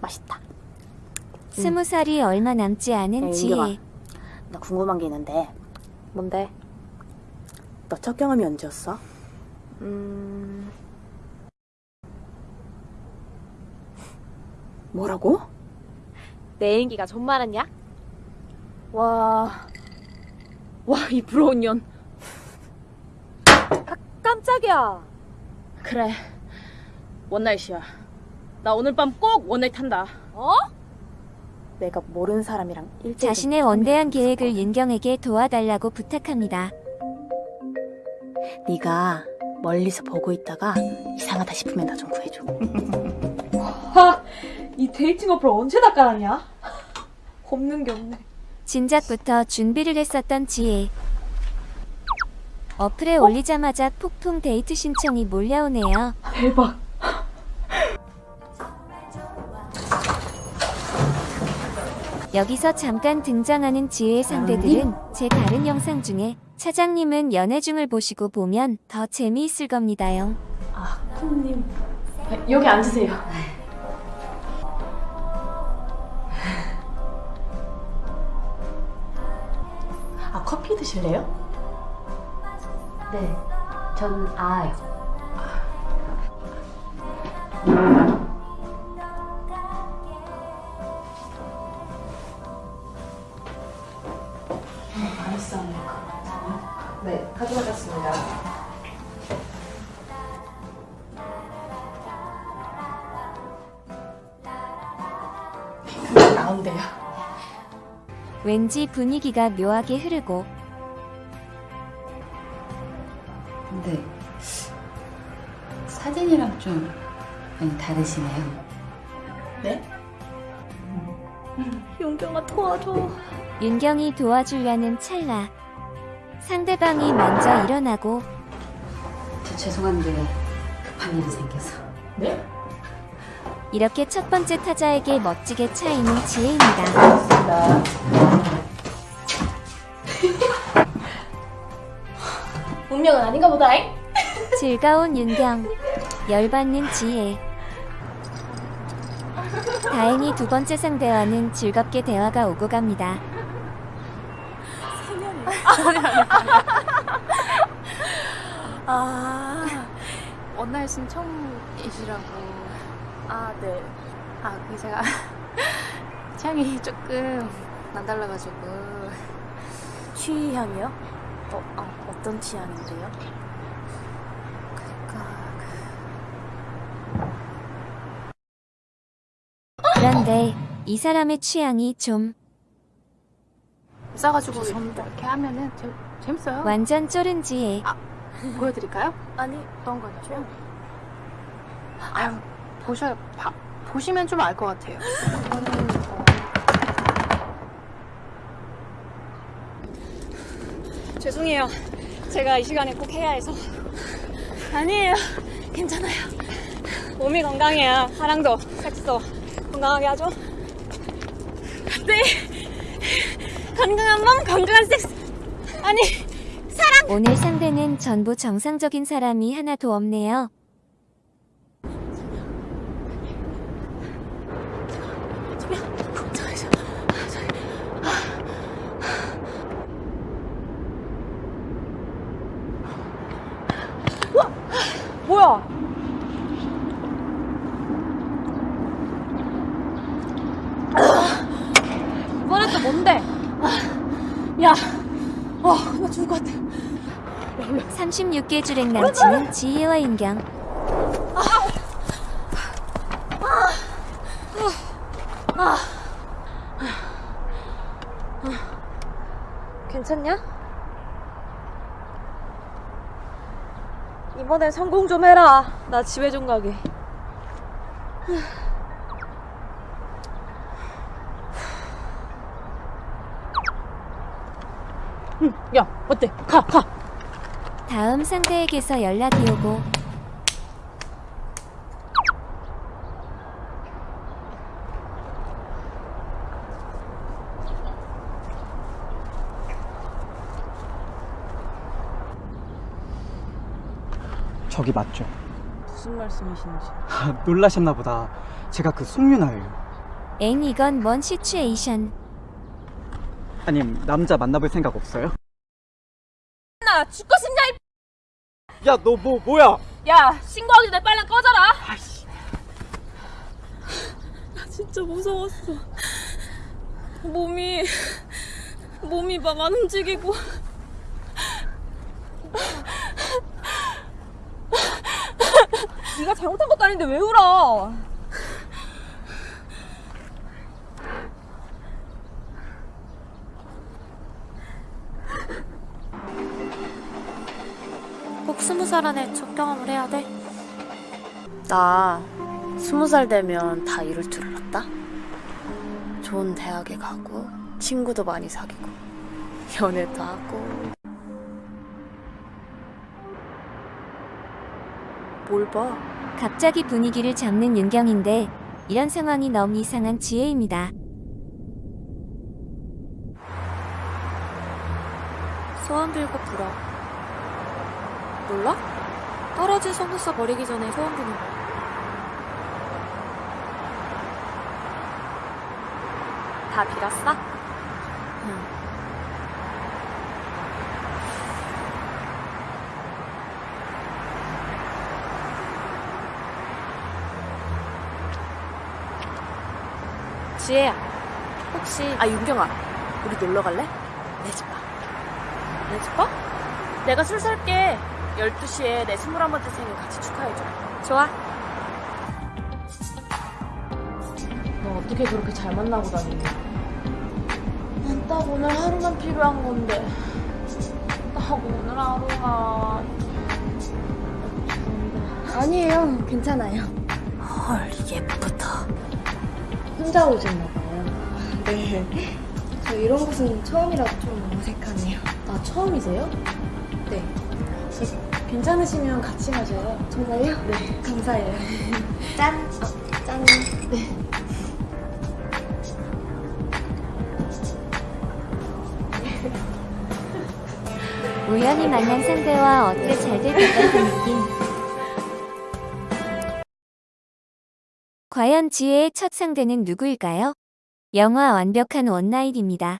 맛있다. 스무 살이 얼마 남지 않은 야, 지혜. 나 궁금한 게 있는데 뭔데? 너 첫 경험이 언제였어? 음... 뭐라고? 내 애인기가 좀 많았냐? 와... 와, 이 부러운 년. 아, 깜짝이야. 그래 원나잇이야 나 오늘 밤 꼭 one night 한다 어? 내가 모르는 사람이랑 일대일 자신의 원대한 계획을 윤경에게 도와달라고 부탁합니다. 네가 멀리서 보고 있다가 이상하다 싶으면 나 좀 구해줘. 하! 이 dating 어플 언제 다 깔았냐? 없는 게 없네. 진작부터 준비를 했었던 지혜. 어플에 올리자마자 폭풍 데이트 신청이 몰려오네요. 대박. 여기서 잠깐 등장하는 지혜의 상대들은 제 다른 영상 중에 차장님은 연애 중을 보시고 보면 더 재미있을 겁니다요. 아, 콩님. 여기 앉으세요. 아 커피 드실래요? 네, 전 아요. 네, 가져가셨습니다. 나온대요. 왠지 분위기가 묘하게 흐르고 근데 사진이랑 좀 많이 다르시네요. 네? 윤경아 도와줘. 윤경이 도와주려는 찰나 상대방이 먼저 일어나고 저 죄송한데 급한 일이 생겨서. 네? 이렇게 첫 번째 타자에게 멋지게 차이는 지혜입니다. 운명은 아닌가 보다잉. 즐거운 윤경, 열받는 지혜. 다행히 두 번째 상대와는 즐겁게 대화가 오고 갑니다. 아 원나잇은 처음이시라고 아, 네. 아 그게 제가 취향이 조금 남달라가지고 취향이요? 어, 아, 어떤 취향인데요? 그니까 그런데 이 사람의 취향이 좀 싸가지고 이렇게 하면은 재, 재밌어요 완전 쫄은 지혜. 보여드릴까요? 아니, 어떤 거냐면 아유 보셔 봐, 보시면 좀 알 것 같아요 이거는 어, 죄송해요. 제가 이 시간에 꼭 해야 해서. 아니에요. 괜찮아요. 몸이 건강해야 사랑도 섹스도 건강하게 하죠. 네. 건강한 몸, 건강한 섹스. 아니, 오늘 상대는 전부 정상적인 사람이 하나도 없네요. 뭐야? 또 뭔데? 야, 어, 나 죽을 것 같아. 36개 주랭 남친은 지혜와 윤경. 괜찮냐? 이번엔 성공 좀 해라. 나 집에 좀 가게. 야 어때 가 가. 다음 상대에게서 연락이 오고 저기 맞죠? 무슨 말씀이신지. 아, 놀라셨나 보다. 제가 그 송윤아예요. 엥 이건 뭔 시츄에이션. 아님 남자 만나볼 생각 없어요? 나 죽고 싶냐 이 야너 뭐 뭐야? 야 신고하기 전에 빨리 꺼져라. 나 진짜 무서웠어. 몸이 몸이 막 안 움직이고. 네가 잘못한 것도 아닌데 왜 울어? 스무 살 안에 첫 경험을 해야 돼? 나 스무 살 되면 다 이룰 줄 알았다. 좋은 대학에 가고 친구도 많이 사귀고 연애도 하고 뭘 봐? 갑자기 분위기를 잡는 윤경인데 이런 상황이 너무 이상한 지혜입니다. 소원 빌고 불어. 몰라? 떨어진 속눈썹 버리기 전에 소원 비는 거. 다 빌었어? 응. 지혜야, 혹시 아 윤경아, 우리 놀러 갈래? 내 집 봐. 내 집 봐? 내가 술 살게. 12시에 내 21번째 생일 같이 축하해줘. 좋아. 너 어떻게 그렇게 잘 만나고 다니니? 난딱 오늘 하루만 필요한 건데. 딱 오늘 하루만. 아니에요. 괜찮아요. 헐, 예쁘다. 혼자 오셨나 봐요. 네. 저 이런 곳은 처음이라 좀 어색하네요. 아 처음이세요? 네. 저 괜찮으시면 같이 마셔요. 정말요? 네. 감사해요. 짠! 어, 짠! 네. 우연히 만난 상대와 어떻게 잘될 것 같은 느낌. 과연 지혜의 첫 상대는 누구일까요? 영화 완벽한 원나잇입니다.